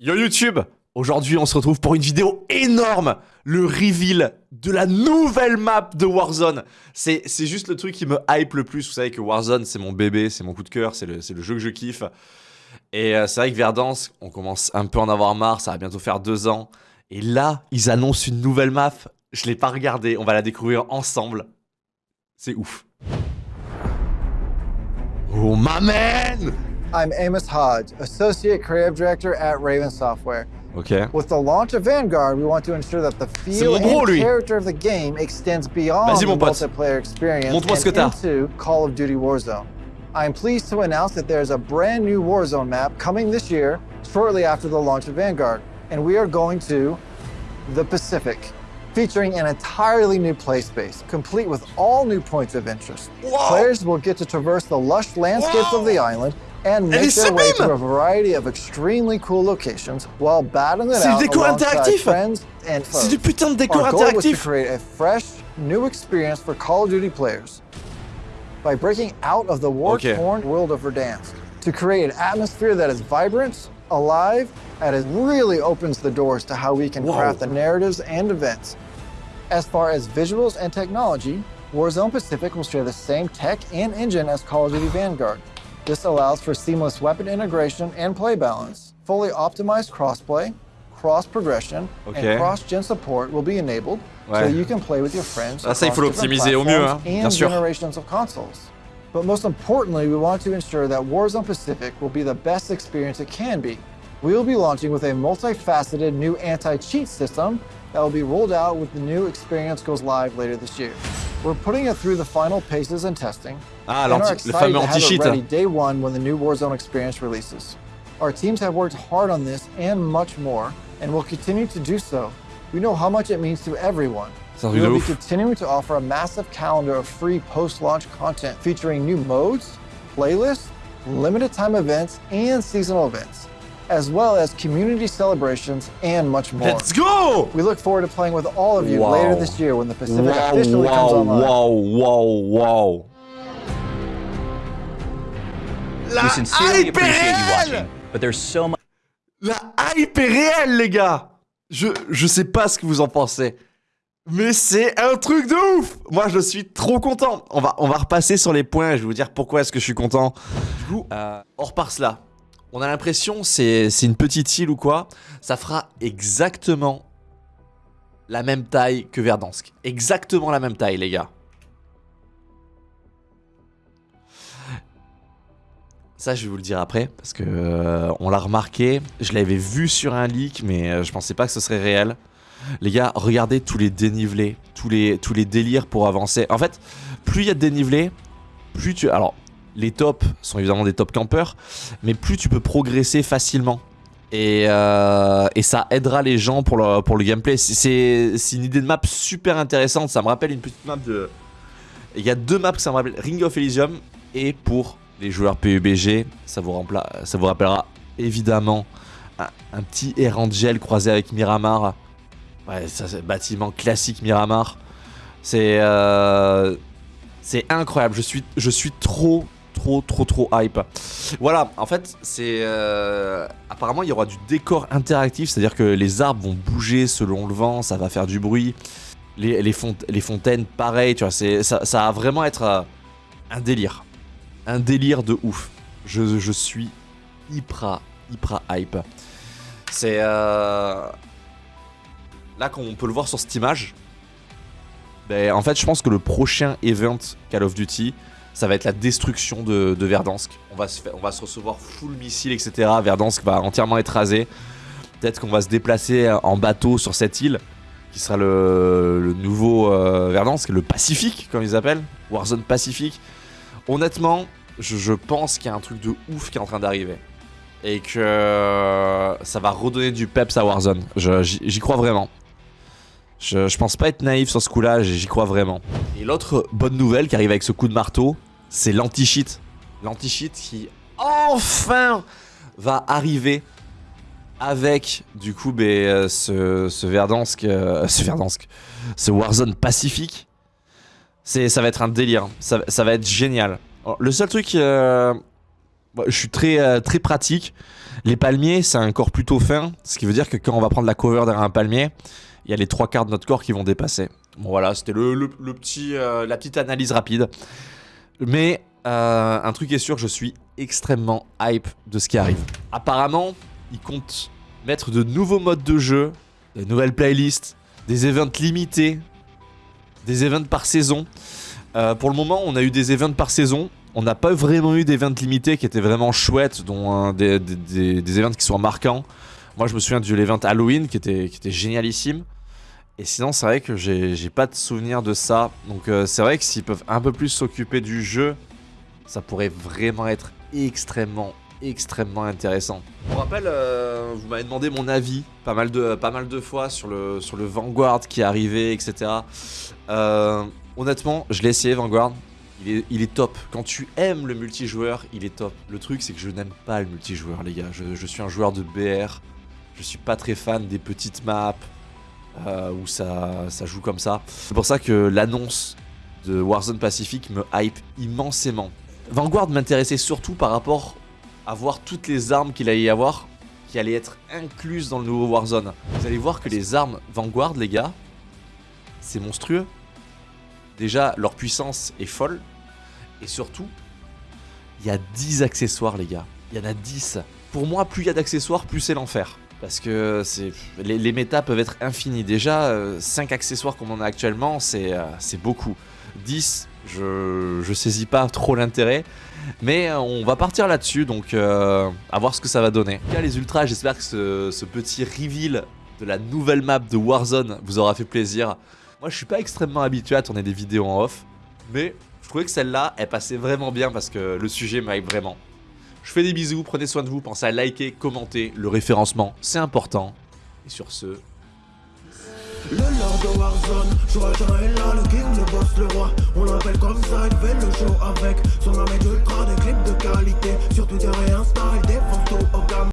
Yo YouTube Aujourd'hui on se retrouve pour une vidéo énorme Le reveal de la nouvelle map de Warzone. C'est juste le truc qui me hype le plus Vous savez que Warzone c'est mon bébé, c'est mon coup de cœur, c'est le, jeu que je kiffe. Et euh, c'est vrai que Verdansk, on commence un peu à en avoir marre, ça va bientôt faire deux ans. Et là, ils annoncent une nouvelle map. Je l'ai pas regardée, on va la découvrir ensemble. C'est ouf. Oh ma I'm Amos Hodge, Associate Creative Director at Raven Software. Okay. With the launch of Vanguard, we want to ensure that the feel and character of the game extends beyond the multiplayer experience and into Call of Duty Warzone. I am pleased to announce that there is a brand new Warzone map coming this year, shortly after the launch of Vanguard, and we are going to the Pacific featuring an entirely new play space, complete with all new points of interest. Whoa. Players will get to traverse the lush landscapes Whoa. of the island and make their way to a variety of extremely cool locations while battling it out alongside friends and foes. C'est du putain de décor Our goal was to create a fresh, new experience for Call of Duty players by breaking out of the war-torn okay. world of Verdansk to create an atmosphere that is vibrant, alive, and it really opens the doors to how we can Whoa. craft the narratives and events. As far as visuals and technology, Warzone Pacific will share the same tech and engine as Call of Duty Vanguard. This allows for seamless weapon integration and play balance. Fully optimized crossplay, cross progression, okay. and cross-gen support will be enabled ouais. so you can play with your friends ah, ça, il faut l'optimiser au mieux, hein, bien sûr. generations of consoles. But most importantly, we want to ensure that Warzone Pacific will be the best experience it can be. We will be launching with a multifaceted new anti-cheat system that will be rolled out with the new experience goes live later this year. We're putting it through the final paces and testing, ah, and are excited to have it ready day one when the new Warzone experience releases. Our teams have worked hard on this and much more, and will continue to do so. We know how much it means to everyone. We will be continuing to offer a massive calendar of free post-launch content featuring new modes, playlists, limited time events, and seasonal events as well as community celebrations and much more. Let's go! We look forward to playing with all of you wow. later this year when the Pacific wow, officially wow, comes online. Wow, wow, wow. La we sincerely appreciate you watching, but there's so much... La hype est réelle, les gars je, je sais pas ce que vous en pensez. Mais c'est un truc de ouf Moi, je suis trop content On va, on va repasser sur les points, je vais vous dire pourquoi est-ce que je suis content. Du coup, euh, on repart cela. On a l'impression c'est une petite île ou quoi. Ça fera exactement la même taille que Verdansk. Exactement la même taille, les gars. Ça, je vais vous le dire après, parce que euh, on l'a remarqué. Je l'avais vu sur un leak, mais euh, je pensais pas que ce serait réel. Les gars, regardez tous les dénivelés, tous les, tous les délires pour avancer. En fait, plus il y a de dénivelés, plus tu... Alors, les tops sont évidemment des top campeurs, mais plus tu peux progresser facilement. Et, euh, ça aidera les gens pour le, gameplay. C'est une idée de map super intéressante. Ça me rappelle une petite map de... Il y a deux maps que me rappelle. Ring of Elysium et pour les joueurs PUBG, ça vous, rappellera évidemment un, petit Erangel croisé avec Miramar. Ouais, ça c'est bâtiment classique Miramar. C'est euh, incroyable. Je suis trop trop trop trop hype. Voilà, en fait, c'est... Euh, apparemment, il y aura du décor interactif, c'est-à-dire que les arbres vont bouger selon le vent, ça va faire du bruit. Les, fontaines, pareil, tu vois, ça, ça va vraiment être euh, un délire. Un délire de ouf. Je, je suis hyper, hyper hype. C'est... Euh... Là, comme on peut le voir sur cette image, ben, en fait, je pense que le prochain event Call of Duty, ça va être la destruction de, Verdansk. On va, se recevoir full missile, etc. Verdansk va entièrement être rasé. Peut-être qu'on va se déplacer en bateau sur cette île, qui sera le, nouveau euh, Verdansk, le Pacifique, comme ils appellent, Warzone Pacifique. Honnêtement, je, pense qu'il y a un truc de ouf qui est en train d'arriver. Et que ça va redonner du peps à Warzone. J'y crois vraiment. Je, pense pas être naïf sur ce coup-là, j'y crois vraiment. Et l'autre bonne nouvelle qui arrive avec ce coup de marteau, c'est l'anti-cheat. L'anti-cheat qui enfin va arriver avec du coup ben, euh, ce, ce Verdansk, euh, ce Verdansk, ce Warzone Pacifique. Ça va être un délire, ça, va être génial. le seul truc, euh, je suis très, très pratique. Les palmiers, c'est un corps plutôt fin, ce qui veut dire que quand on va prendre la cover derrière un palmier, il y a les trois quarts de notre corps qui vont dépasser. Bon voilà, c'était le, petit, la petite analyse rapide. Mais un truc est sûr, je suis extrêmement hype de ce qui arrive. Apparemment, ils comptent mettre de nouveaux modes de jeu, de nouvelles playlists, des events limités, des events par saison. Euh, pour le moment, on a eu des events par saison. On n'a pas vraiment eu d'events limités qui étaient vraiment chouettes, dont des, des, events qui sont marquants. Moi, je me souviens du event Halloween qui était génialissime. Et sinon, c'est vrai que j'ai pas de souvenir de ça. Donc, euh, c'est vrai que s'ils peuvent un peu plus s'occuper du jeu, ça pourrait vraiment être extrêmement extrêmement intéressant. Pour rappel, euh, vous m'avez demandé mon avis pas mal de, pas mal de fois sur le, sur le Vanguard qui est arrivé, etc. Euh, honnêtement, je l'ai essayé Vanguard. Il est, il est, top. Quand tu aimes le multijoueur, il est top. Le truc, c'est que je n'aime pas le multijoueur, les gars. Je, suis un joueur de BR. Je suis pas très fan des petites maps euh, où ça, ça joue comme ça. C'est pour ça que l'annonce de Warzone Pacific me hype immensément. Vanguard m'intéressait surtout par rapport avoir toutes les armes qu'il allait y avoir qui allaient être incluses dans le nouveau Warzone. Vous allez voir que les armes Vanguard, les gars, c'est monstrueux. Déjà, leur puissance est folle. Et surtout, il y a 10 accessoires, les gars. Il y en a 10. Pour moi, plus il y a d'accessoires, plus c'est l'enfer. Parce que les, les, méta peuvent être infinis. Déjà, 5 euh, accessoires comme on a actuellement, euh, c'est beaucoup. 10, je, je saisis pas trop l'intérêt. Mais euh, on va partir là-dessus, donc euh, à voir ce que ça va donner. En tout cas, les ultras, j'espère que ce, petit reveal de la nouvelle map de Warzone vous aura fait plaisir. Moi, je suis pas extrêmement habitué à tourner des vidéos en off, mais je trouvais que celle-là, elle passait vraiment bien parce que le sujet m'aille vraiment. Je fais des bisous, prenez soin de vous, pensez à liker, commenter, le référencement, c'est important. Et sur ce...